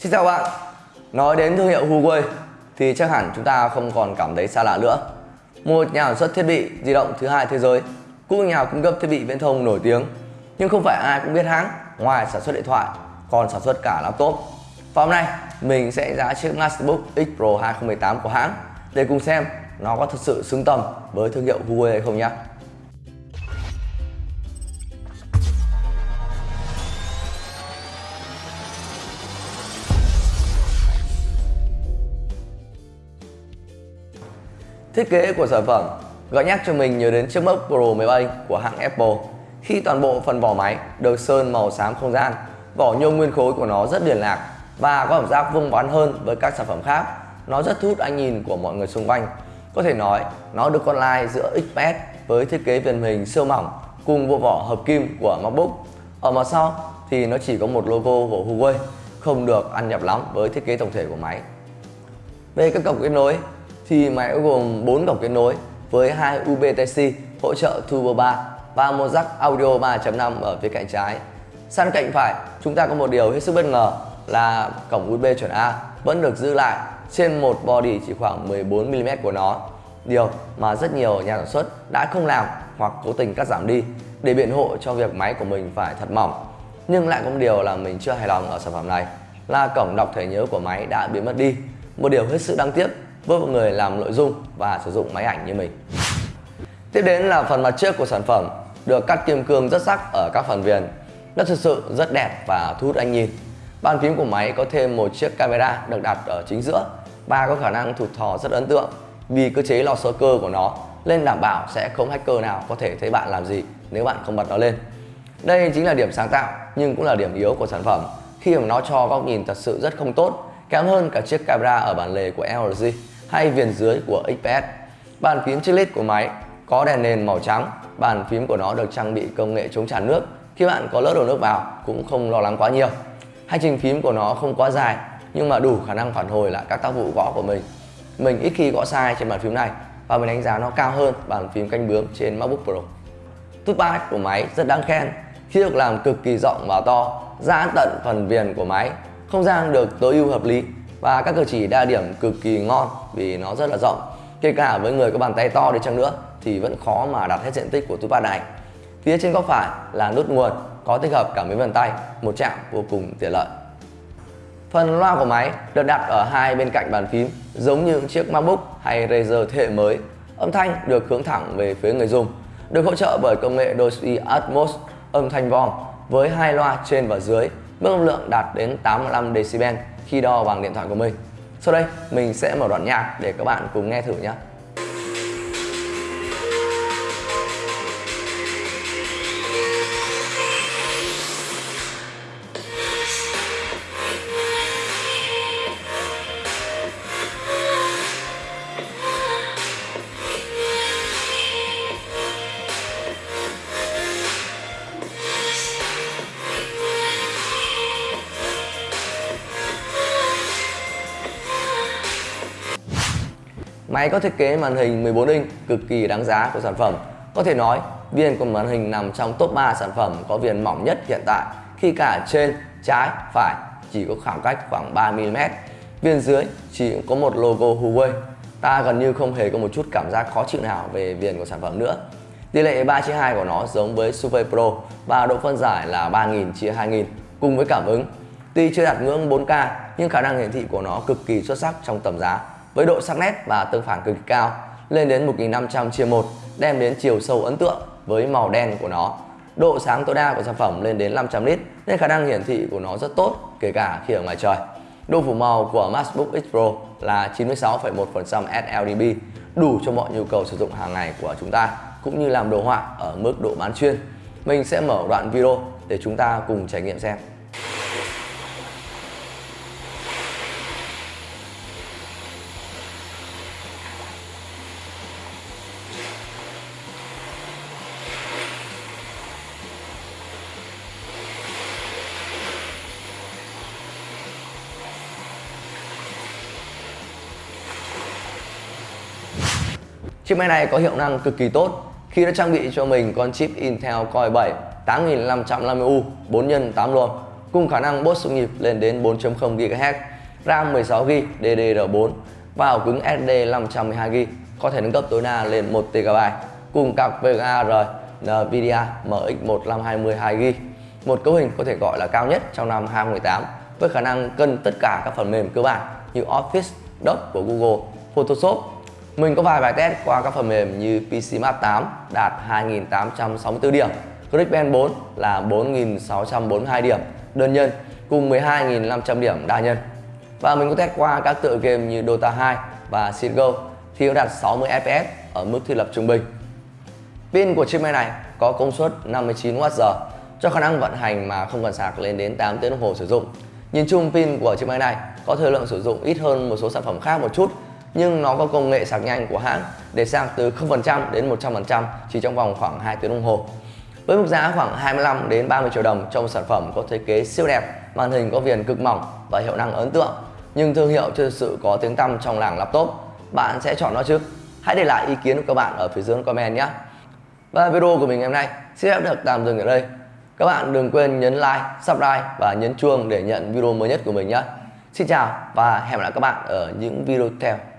Xin chào bạn. Nói đến thương hiệu Huawei thì chắc hẳn chúng ta không còn cảm thấy xa lạ nữa. Một nhà sản xuất thiết bị di động thứ hai thế giới, cũng nhà cung cấp thiết bị viễn thông nổi tiếng. Nhưng không phải ai cũng biết hãng ngoài sản xuất điện thoại, còn sản xuất cả laptop. Và hôm nay, mình sẽ giá chiếc MacBook X Pro 2018 của hãng để cùng xem nó có thực sự xứng tầm với thương hiệu Huawei hay không nhé. Thiết kế của sản phẩm, gợi nhắc cho mình nhớ đến chiếc MacBook Pro 17 của hãng Apple. Khi toàn bộ phần vỏ máy được sơn màu xám không gian, vỏ nhôm nguyên khối của nó rất điển lạc và có cảm giác vuông vắn hơn với các sản phẩm khác. Nó rất thu hút ánh nhìn của mọi người xung quanh. Có thể nói, nó được con lai giữa XPS với thiết kế viền hình siêu mỏng cùng bộ vỏ hợp kim của MacBook. Ở mặt sau thì nó chỉ có một logo của Huawei, không được ăn nhập lắm với thiết kế tổng thể của máy. Về các cổng kết nối thì máy gồm 4 cổng kết nối với hai USB Type-C hỗ trợ Turbo 3 và một jack audio 3.5 ở phía cạnh trái. Sang cạnh phải, chúng ta có một điều hết sức bất ngờ là cổng USB chuẩn A vẫn được giữ lại trên một body chỉ khoảng 14mm của nó. Điều mà rất nhiều nhà sản xuất đã không làm hoặc cố tình cắt giảm đi để biện hộ cho việc máy của mình phải thật mỏng. Nhưng lại có một điều là mình chưa hài lòng ở sản phẩm này là cổng đọc thẻ nhớ của máy đã biến mất đi. Một điều hết sức đáng tiếc với một người làm nội dung và sử dụng máy ảnh như mình. Tiếp đến là phần mặt trước của sản phẩm, được cắt kim cương rất sắc ở các phần viền. Nó thực sự rất đẹp và thu hút anh nhìn. Bàn phím của máy có thêm một chiếc camera được đặt ở chính giữa, và có khả năng thụt thò rất ấn tượng vì cơ chế lò sơ cơ của nó nên đảm bảo sẽ không hacker nào có thể thấy bạn làm gì nếu bạn không bật nó lên. Đây chính là điểm sáng tạo, nhưng cũng là điểm yếu của sản phẩm khi mà nó cho góc nhìn thật sự rất không tốt, kém hơn cả chiếc camera ở bản lề của LG hay viền dưới của XPS. Bàn phím chiclet của máy có đèn nền màu trắng, bàn phím của nó được trang bị công nghệ chống tràn nước. Khi bạn có lỡ đổ nước vào cũng không lo lắng quá nhiều. Hành trình phím của nó không quá dài nhưng mà đủ khả năng phản hồi lại các tác vụ gõ của mình. Mình ít khi gõ sai trên bàn phím này và mình đánh giá nó cao hơn bàn phím canh bướm trên MacBook Pro. Touchpad của máy rất đáng khen khi được làm cực kỳ rộng và to, giãn tận phần viền của máy. Không gian được tối ưu hợp lý và các cử chỉ đa điểm cực kỳ ngon vì nó rất là rộng. Kể cả với người có bàn tay to đi chăng nữa thì vẫn khó mà đạt hết diện tích của túi pad này. Phía trên góc phải là nút nguồn, có tích hợp cả mấy vân tay, một chạm vô cùng tiện lợi. Phần loa của máy được đặt ở hai bên cạnh bàn phím, giống như chiếc MacBook hay Razer thế hệ mới. Âm thanh được hướng thẳng về phía người dùng, được hỗ trợ bởi công nghệ Dolby Atmos âm thanh vòm với hai loa trên và dưới, mức âm lượng đạt đến 85 decibel khi đo bằng điện thoại của mình. Sau đây, mình sẽ mở đoạn nhạc để các bạn cùng nghe thử nhé. Máy có thiết kế màn hình 14 inch cực kỳ đáng giá của sản phẩm. Có thể nói, viền của màn hình nằm trong top 3 sản phẩm có viền mỏng nhất hiện tại khi cả trên, trái, phải chỉ có khoảng cách khoảng 3mm. Viền dưới chỉ có một logo Huawei. Ta gần như không hề có một chút cảm giác khó chịu nào về viền của sản phẩm nữa. Tỷ lệ 3 chia 2 của nó giống với Super Pro và độ phân giải là 3000 chia 2000 cùng với cảm ứng. Tuy chưa đạt ngưỡng 4K nhưng khả năng hiển thị của nó cực kỳ xuất sắc trong tầm giá với độ sắc nét và tương phản cực kỳ cao lên đến 1500 chia 1 đem đến chiều sâu ấn tượng với màu đen của nó. Độ sáng tối đa của sản phẩm lên đến 500 nit nên khả năng hiển thị của nó rất tốt kể cả khi ở ngoài trời. Độ phủ màu của MacBook X Pro là 96,1% sRGB đủ cho mọi nhu cầu sử dụng hàng ngày của chúng ta cũng như làm đồ họa ở mức độ bán chuyên. Mình sẽ mở đoạn video để chúng ta cùng trải nghiệm xem. Chiếc máy này có hiệu năng cực kỳ tốt khi đã trang bị cho mình con chip Intel Core 7 8550U 4 x 8 luồng cùng khả năng boost xung nhịp lên đến 4.0 GHz, RAM 16GB DDR4 và ổ cứng SD 512GB có thể nâng cấp tối đa lên 1TB cùng cặp VGA R NVIDIA MX1520 GB. Một cấu hình có thể gọi là cao nhất trong năm 2018 với khả năng cân tất cả các phần mềm cơ bản như Office, Doc của Google, Photoshop. Mình có vài bài test qua các phần mềm như PC Map 8 đạt 2.864 điểm, ClickBank 4 là 4.642 điểm đơn nhân cùng 12.500 điểm đa nhân. Và mình có test qua các tựa game như Dota 2 và CSGO thì nó đạt 60 FPS ở mức thiết lập trung bình. Pin của chiếc máy này có công suất 59Wh cho khả năng vận hành mà không cần sạc lên đến 8 tiếng đồng hồ sử dụng. Nhìn chung pin của chiếc máy này có thời lượng sử dụng ít hơn một số sản phẩm khác một chút nhưng nó có công nghệ sạc nhanh của hãng để sạc từ 0% đến 100% chỉ trong vòng khoảng 2 tiếng đồng hồ. Với mức giá khoảng 25 đến 30 triệu đồng trong sản phẩm có thiết kế siêu đẹp, màn hình có viền cực mỏng và hiệu năng ấn tượng, nhưng thương hiệu chưa thực sự có tiếng tăm trong làng laptop, bạn sẽ chọn nó chứ? Hãy để lại ý kiến của các bạn ở phía dưới comment nhé. Và video của mình ngày hôm nay sẽ được tạm dừng ở đây. Các bạn đừng quên nhấn like, subscribe và nhấn chuông để nhận video mới nhất của mình nhé. Xin chào và hẹn gặp lại các bạn ở những video tiếp theo.